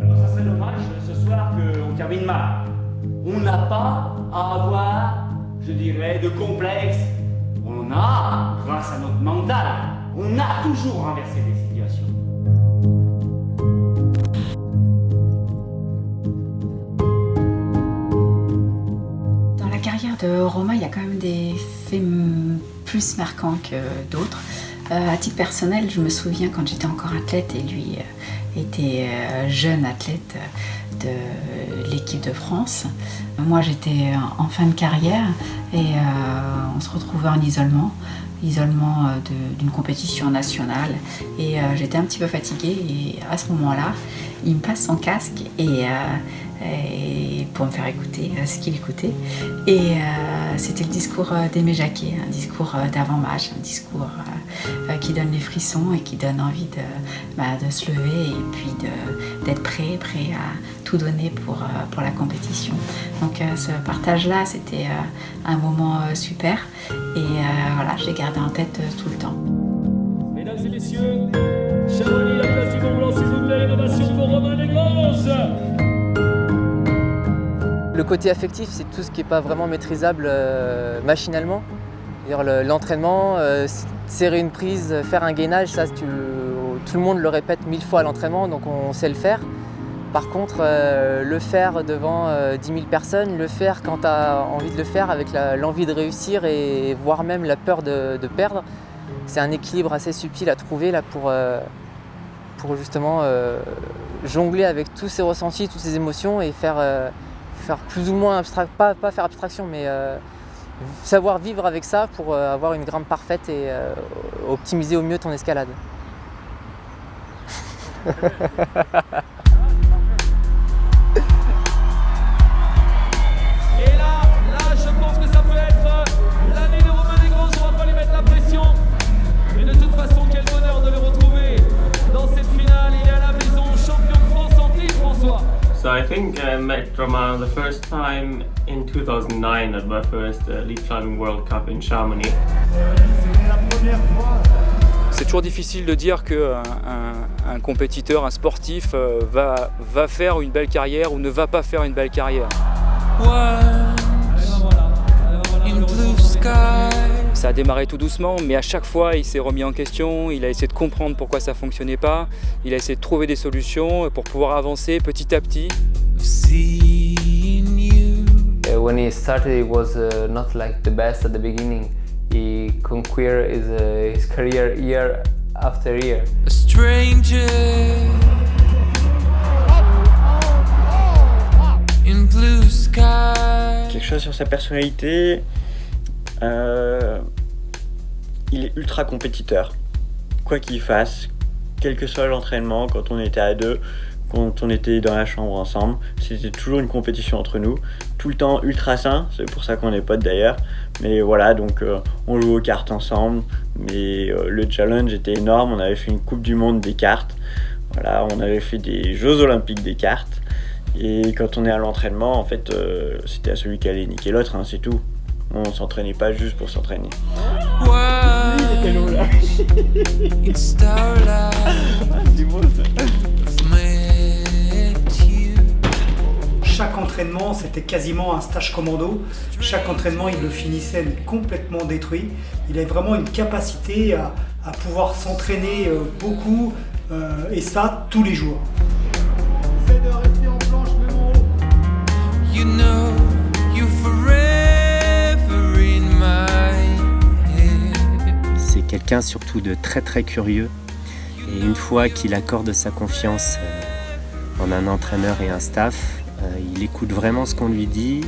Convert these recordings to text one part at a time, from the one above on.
Alors ça serait dommage ce soir qu'on termine mal. On n'a pas à avoir, je dirais, de complexe. On a, grâce à notre mental, on a toujours renversé des situations. Dans la carrière de Romain, il y a quand même des plus marquants que d'autres. Euh, à titre personnel, je me souviens quand j'étais encore athlète et lui euh, était euh, jeune athlète de l'équipe de France. Moi, j'étais en fin de carrière et euh, on se retrouvait en isolement, isolement euh, d'une compétition nationale. Et euh, j'étais un petit peu fatiguée et à ce moment-là, il me passe son casque et, pour me faire écouter ce qu'il écoutait. Et c'était le discours d'Aimé Jacquet, un discours d'avant-match, un discours qui donne les frissons et qui donne envie de, bah, de se lever et puis d'être prêt, prêt à tout donner pour, euh, pour la compétition. Donc euh, ce partage-là, c'était euh, un moment euh, super et euh, voilà, je l'ai gardé en tête euh, tout le temps. Mesdames et messieurs, Chamonix, la place du Mont Blanc, s'il vous plaît, innovation pour Romain Desgranges. Le côté affectif, c'est tout ce qui n'est pas vraiment maîtrisable euh, machinalement. L'entraînement, euh, serrer une prise, faire un gainage, ça, tu- tout le monde le répète mille fois à l'entraînement, donc on sait le faire. Par contre, euh, le faire devant euh, 10 000 personnes, le faire quand tu as envie de le faire avec l'envie de réussir et voire même la peur de, perdre, c'est un équilibre assez subtil à trouver là pour, euh, justement euh, jongler avec tous ces ressentis, toutes ces émotions et faire, euh, faire plus ou moins abstract, pas, pas faire abstraction, mais euh, savoir vivre avec ça pour euh, avoir une grimpe parfaite et euh, optimiser au mieux ton escalade. think I met Romain the first time in 2009 at my first uh, Lead Climbing World Cup in Chamonix. C'est toujours difficile de dire qu'un un, un compétiteur, un sportif euh, va, va faire une belle carrière ou ne va pas faire une belle carrière. Ça a démarré tout doucement, mais à chaque fois, il s'est remis en question, il a essayé de comprendre pourquoi ça fonctionnait pas, il a essayé de trouver des solutions pour pouvoir avancer petit à petit. Uh, when he started, it was uh, not like the best at the beginning. He conquered his, uh, his career year after year. a stranger in blue sky. quelque chose sur sa personnalité. euh, il est ultra compétiteur. Quoi qu'il fasse, quel que soit l'entraînement, quand on était à deux, quand on était dans la chambre ensemble, c'était toujours une compétition entre nous. Tout le temps ultra sain, c'est pour ça qu'on est potes d'ailleurs. Mais voilà, donc euh, on joue aux cartes ensemble. Mais euh, le challenge était énorme. On avait fait une Coupe du Monde des cartes. Voilà, on avait fait des Jeux Olympiques des cartes. Et quand on est à l'entraînement, en fait, euh, c'était à celui qui allait niquer l'autre, hein, c'est tout. On s'entraînait pas juste pour s'entraîner. C'était quasiment un stage commando. Chaque entraînement, il le finissait complètement détruit. Il avait vraiment une capacité à, à pouvoir s'entraîner euh, beaucoup euh, et ça tous les jours. C'est quelqu'un surtout de très très curieux. Et une fois qu'il accorde sa confiance euh, en un entraîneur et un staff, il écoute vraiment ce qu'on lui dit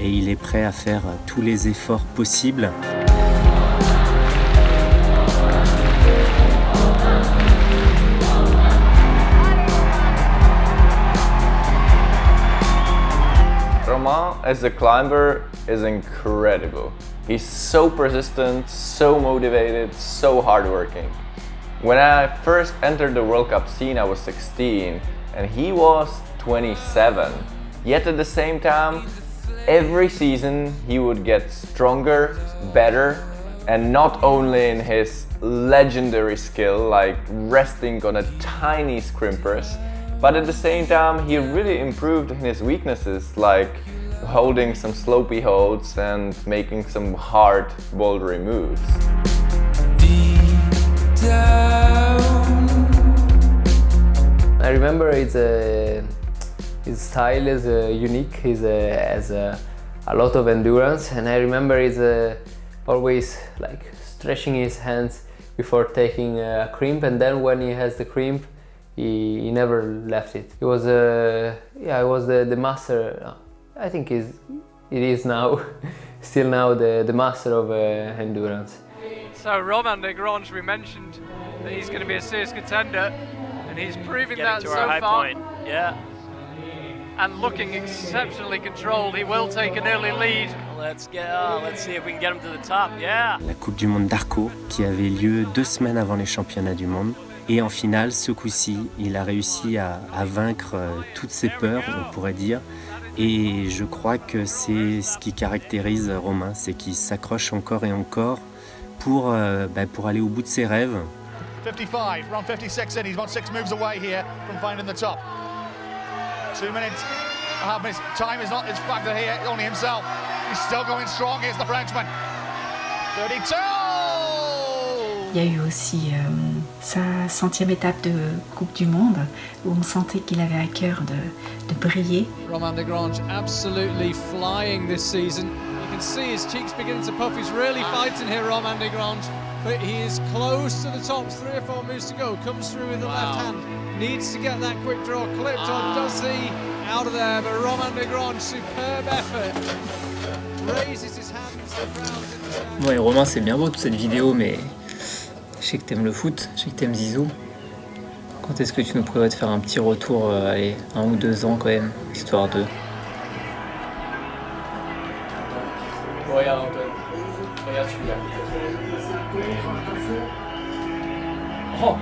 et il est prêt à faire euh, tous les efforts possibles. Romain, as a climber, is incredible. He's so persistent, so motivated, so hardworking. When I first entered the World Cup scene, I was 16 and he was 27. Yet at the same time, every season he would get stronger, better, and not only in his legendary skill like resting on a tiny scrimpers, but at the same time he really improved in his weaknesses like holding some slopey holds and making some hard bouldery moves. I remember it's uh, his style is uh, unique, he uh, has uh, a lot of endurance and I remember he's uh, always like stretching his hands before taking a crimp and then when he has the crimp he, he never left it. He was, uh, yeah, he was the, the master, I think he's, it is now, still now the, the master of uh, endurance. So Romain Desgrange, we mentioned that he's going to be a serious contender, and he's proving Getting that to so our high far. point. Yeah. And looking exceptionally controlled, he will take an early lead. Let's get. Oh, let's see if we can get him to the top. Yeah. La Coupe du Monde d'Arco qui avait lieu deux semaines avant les championnats du monde. Et en finale, ce coup-ci, il a réussi à, à vaincre euh, toutes ses peurs, on pourrait dire. Et je crois que c'est ce qui caractérise Romain, c'est qu'il s'accroche encore et encore pour, euh, bah, pour aller au bout de ses rêves. 55, round 56 in, he's about six moves away here from finding the top. Two minutes, a half minutes, time is not his factor here, only himself. He's still going strong, here's the Frenchman. 32! Il y a eu aussi euh, sa centième étape de Coupe du Monde où on sentait qu'il avait à cœur de, de briller. Romain Desgrange absolutely flying this season. You can see his cheeks beginning to puff. He's really ah. fighting here, Romain Desgrange. But he is close to the top. Three or four moves to go. Comes through with the left hand. Needs to get that quick draw clipped on. Does he? Out of there. But Romain Desgrange, superb effort. Raises his hands. The stand. Ouais, Romain, c'est bien beau toute cette vidéo, mais je sais que t'aimes le foot, je sais que t'aimes Zizou. Quand est-ce que tu nous prévois de faire un petit retour, euh, allez, un ou deux ans quand même, histoire de. Regarde Antoine, regarde celui-là. Oh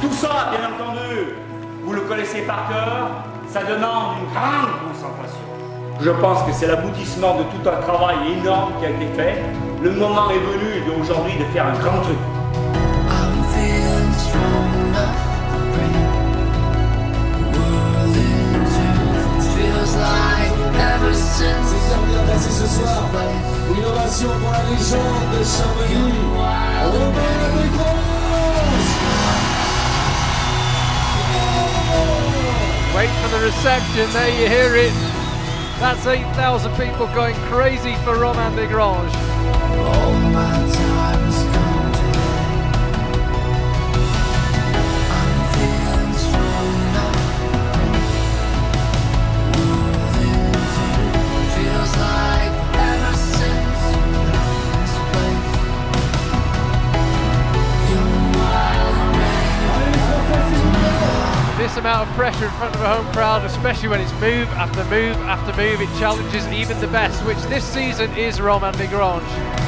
Tout ça, bien entendu, vous le connaissez par cœur, ça demande une grande concentration. Je pense que c'est l'aboutissement de tout un travail énorme qui a été fait. Le moment est venu d'aujourd'hui de faire un grand truc. Ever since ce soir. Une ovation pour la légende de. Romain Desgrange. Wait for the reception, there you hear it. That's 8,000 people going crazy for Romain Desgrange. Pressure in front of a home crowd, especially when it's move after move after move, it challenges even the best, which this season is Romain Desgrange.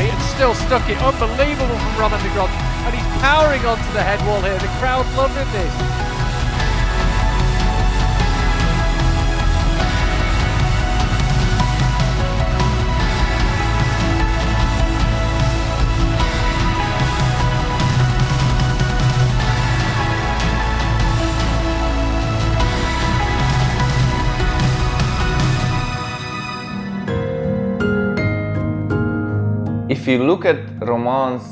Crossway, and still stuck it. Unbelievable from Roman de Grange. And he's powering onto the head wall here. The crowd loving this. You look at Roman's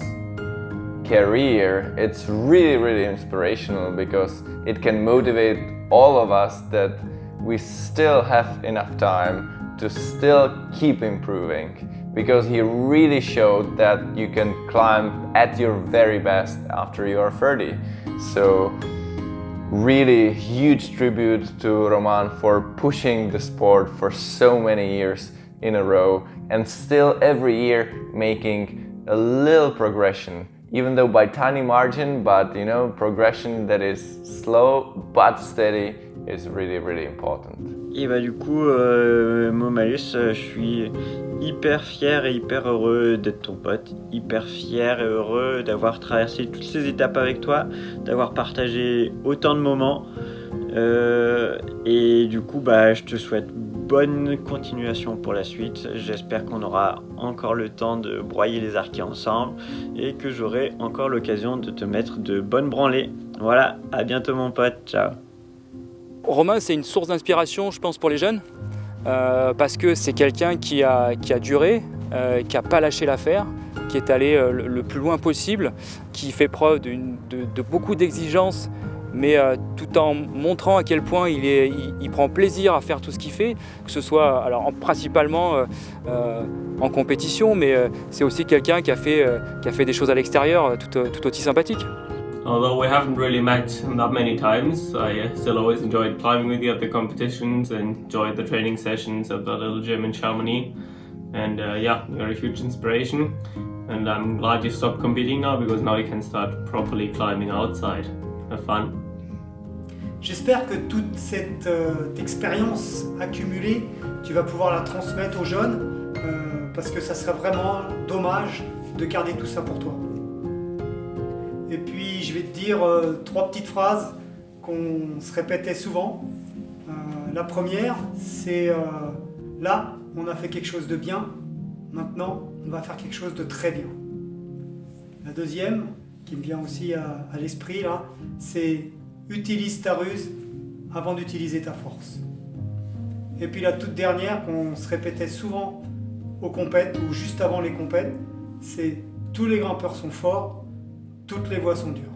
career, it's really, really inspirational because it can motivate all of us that we still have enough time to still keep improving because he really showed that you can climb at your very best after you are 30. So really huge tribute to Roman for pushing the sport for so many years in a row and still every year making a little progression even though by tiny margin but you know progression that is slow but steady is really really important. Et bah du coup, euh, Momalus, euh, je suis hyper fier et hyper heureux d'être ton pote, hyper fier et heureux d'avoir traversé toutes ces étapes avec toi, d'avoir partagé autant de moments. Euh, et du coup, bah, je te souhaite bonne continuation pour la suite. J'espère qu'on aura encore le temps de broyer les arquets ensemble et que j'aurai encore l'occasion de te mettre de bonnes branlées. Voilà, à bientôt mon pote, ciao. Romain, c'est une source d'inspiration, je pense, pour les jeunes, euh, parce que c'est quelqu'un qui a, duré, euh, qui n'a pas lâché l'affaire, qui est allé euh, le, plus loin possible, qui fait preuve de, de beaucoup d'exigences, mais euh, tout en montrant à quel point il, est, il, il prend plaisir à faire tout ce qu'il fait, que ce soit alors, en- principalement euh, euh, en compétition, mais euh, c'est aussi quelqu'un qui, a fait, euh, qui a fait des choses à l'extérieur euh, tout, tout aussi sympathiques. Although we haven't really met that many times, I uh, still always enjoyed climbing with you at the competitions, enjoyed the training sessions at the little gym in Chamonix. And uh, yeah, you're a huge inspiration. And I'm glad you stopped competing now because now you can start properly climbing outside. J'espère que toute cette euh, expérience accumulée, tu vas pouvoir la transmettre aux jeunes euh, parce que ça serait vraiment dommage de garder tout ça pour toi. Et puis je vais te dire euh, trois petites phrases qu'on se répétait souvent. La première, c'est là, on a fait quelque chose de bien, maintenant on va faire quelque chose de très bien. La deuxième, qui me vient aussi à, à l'esprit là, c'est utilise ta ruse avant d'utiliser ta force. Et puis la toute dernière qu'on se répétait souvent aux compètes ou juste avant les compètes, c'est tous les grimpeurs sont forts, toutes les voies sont dures.